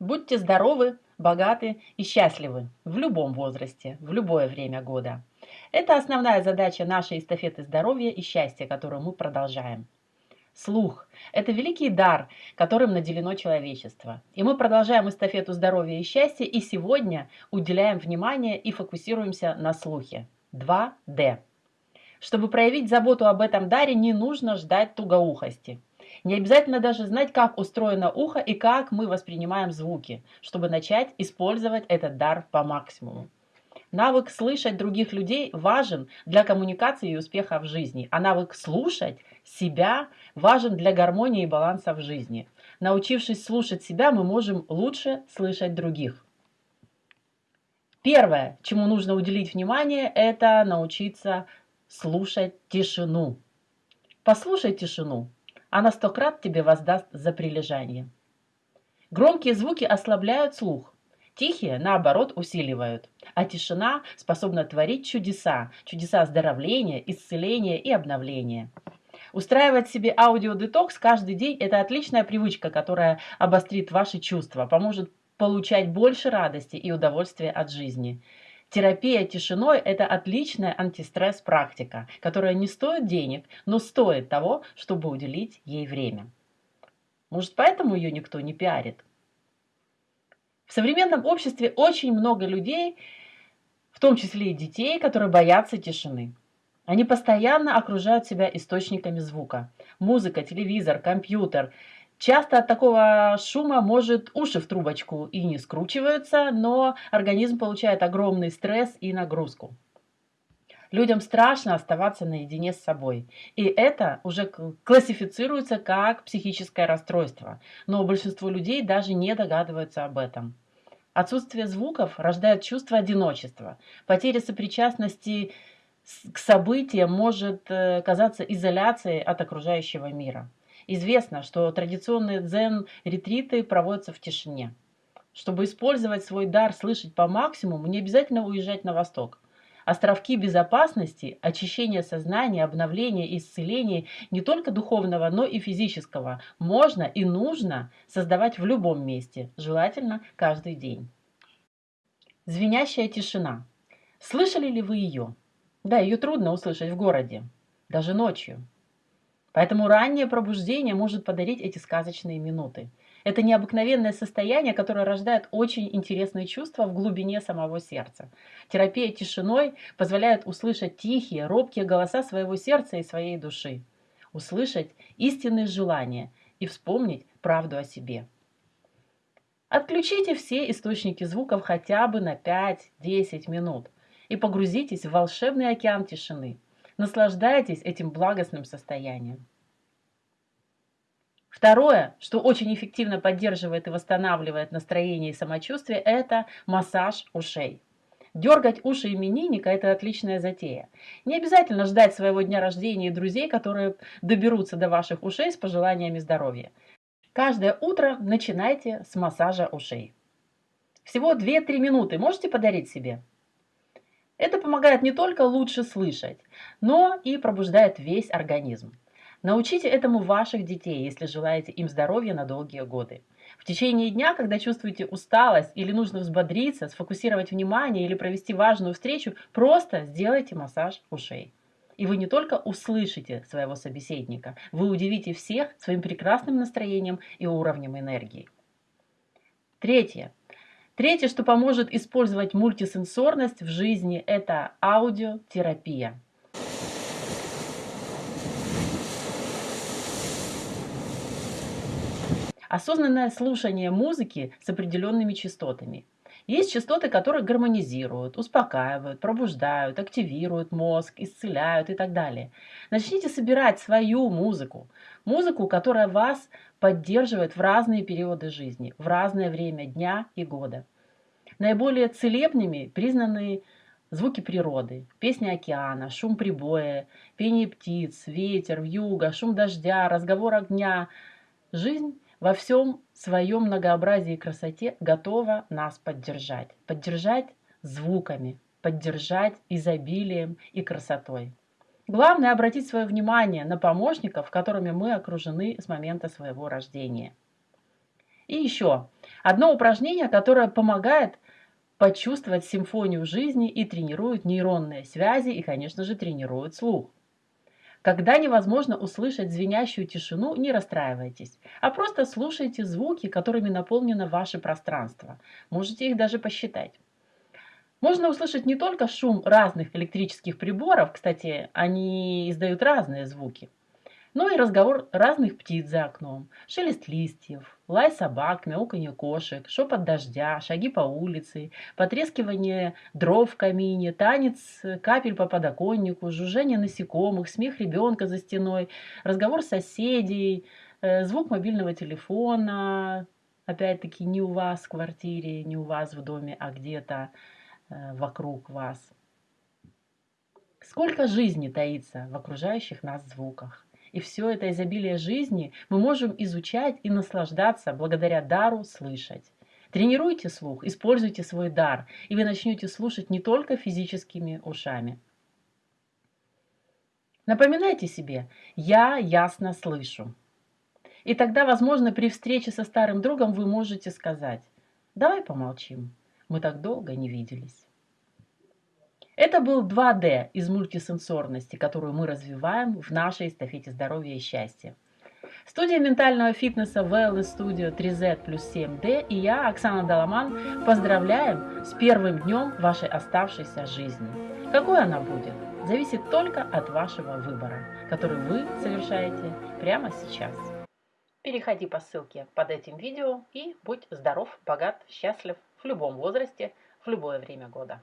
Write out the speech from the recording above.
Будьте здоровы, богаты и счастливы в любом возрасте, в любое время года. Это основная задача нашей эстафеты здоровья и счастья, которую мы продолжаем. Слух – это великий дар, которым наделено человечество. И мы продолжаем эстафету здоровья и счастья, и сегодня уделяем внимание и фокусируемся на слухе. 2D. Чтобы проявить заботу об этом даре, не нужно ждать тугоухости. Не обязательно даже знать, как устроено ухо и как мы воспринимаем звуки, чтобы начать использовать этот дар по максимуму. Навык слышать других людей важен для коммуникации и успеха в жизни, а навык слушать себя важен для гармонии и баланса в жизни. Научившись слушать себя, мы можем лучше слышать других. Первое, чему нужно уделить внимание, это научиться слушать тишину. Послушай тишину она сто крат тебе воздаст за прилежание. Громкие звуки ослабляют слух, тихие, наоборот, усиливают, а тишина способна творить чудеса, чудеса оздоровления, исцеления и обновления. Устраивать себе аудиодетокс каждый день – это отличная привычка, которая обострит ваши чувства, поможет получать больше радости и удовольствия от жизни. Терапия тишиной – это отличная антистресс-практика, которая не стоит денег, но стоит того, чтобы уделить ей время. Может, поэтому ее никто не пиарит? В современном обществе очень много людей, в том числе и детей, которые боятся тишины. Они постоянно окружают себя источниками звука. Музыка, телевизор, компьютер – Часто от такого шума может уши в трубочку и не скручиваются, но организм получает огромный стресс и нагрузку. Людям страшно оставаться наедине с собой. И это уже классифицируется как психическое расстройство. Но большинство людей даже не догадываются об этом. Отсутствие звуков рождает чувство одиночества. Потеря сопричастности к событиям может э, казаться изоляцией от окружающего мира. Известно, что традиционные дзен-ретриты проводятся в тишине. Чтобы использовать свой дар слышать по максимуму, не обязательно уезжать на восток. Островки безопасности, очищения сознания, обновления и исцеления не только духовного, но и физического можно и нужно создавать в любом месте, желательно каждый день. Звенящая тишина. Слышали ли вы ее? Да, ее трудно услышать в городе, даже ночью. Поэтому раннее пробуждение может подарить эти сказочные минуты. Это необыкновенное состояние, которое рождает очень интересные чувства в глубине самого сердца. Терапия тишиной позволяет услышать тихие, робкие голоса своего сердца и своей души. Услышать истинные желания и вспомнить правду о себе. Отключите все источники звуков хотя бы на 5-10 минут и погрузитесь в волшебный океан тишины – Наслаждайтесь этим благостным состоянием. Второе, что очень эффективно поддерживает и восстанавливает настроение и самочувствие, это массаж ушей. Дергать уши именинника – это отличная затея. Не обязательно ждать своего дня рождения и друзей, которые доберутся до ваших ушей с пожеланиями здоровья. Каждое утро начинайте с массажа ушей. Всего 2-3 минуты можете подарить себе? Это помогает не только лучше слышать, но и пробуждает весь организм. Научите этому ваших детей, если желаете им здоровья на долгие годы. В течение дня, когда чувствуете усталость или нужно взбодриться, сфокусировать внимание или провести важную встречу, просто сделайте массаж ушей. И вы не только услышите своего собеседника, вы удивите всех своим прекрасным настроением и уровнем энергии. Третье. Третье, что поможет использовать мультисенсорность в жизни, это аудиотерапия. Осознанное слушание музыки с определенными частотами. Есть частоты, которые гармонизируют, успокаивают, пробуждают, активируют мозг, исцеляют и так далее. Начните собирать свою музыку. Музыку, которая вас поддерживает в разные периоды жизни, в разное время дня и года. Наиболее целебными признаны звуки природы, песня океана, шум прибоя, пение птиц, ветер, вьюга, шум дождя, разговор огня. Жизнь во всем своем многообразии и красоте готова нас поддержать. Поддержать звуками, поддержать изобилием и красотой. Главное обратить свое внимание на помощников, которыми мы окружены с момента своего рождения. И еще одно упражнение, которое помогает почувствовать симфонию жизни и тренирует нейронные связи и, конечно же, тренирует слух. Когда невозможно услышать звенящую тишину, не расстраивайтесь, а просто слушайте звуки, которыми наполнено ваше пространство. Можете их даже посчитать. Можно услышать не только шум разных электрических приборов, кстати, они издают разные звуки, но и разговор разных птиц за окном, шелест листьев, лай собак, мяуканье кошек, шепот дождя, шаги по улице, потрескивание дров в камине, танец капель по подоконнику, жужжение насекомых, смех ребенка за стеной, разговор соседей, э, звук мобильного телефона, опять-таки не у вас в квартире, не у вас в доме, а где-то Э, вокруг вас. Сколько жизни таится в окружающих нас звуках. И все это изобилие жизни мы можем изучать и наслаждаться благодаря дару слышать. Тренируйте слух, используйте свой дар, и вы начнете слушать не только физическими ушами. Напоминайте себе «я ясно слышу». И тогда, возможно, при встрече со старым другом вы можете сказать «давай помолчим, мы так долго не виделись. Это был 2D из мультисенсорности, которую мы развиваем в нашей эстафете здоровья и счастья. Студия ментального фитнеса Wellness Studio 3Z плюс 7D и я, Оксана Даламан, поздравляем с первым днем вашей оставшейся жизни. Какой она будет, зависит только от вашего выбора, который вы совершаете прямо сейчас. Переходи по ссылке под этим видео и будь здоров, богат, счастлив в любом возрасте, в любое время года.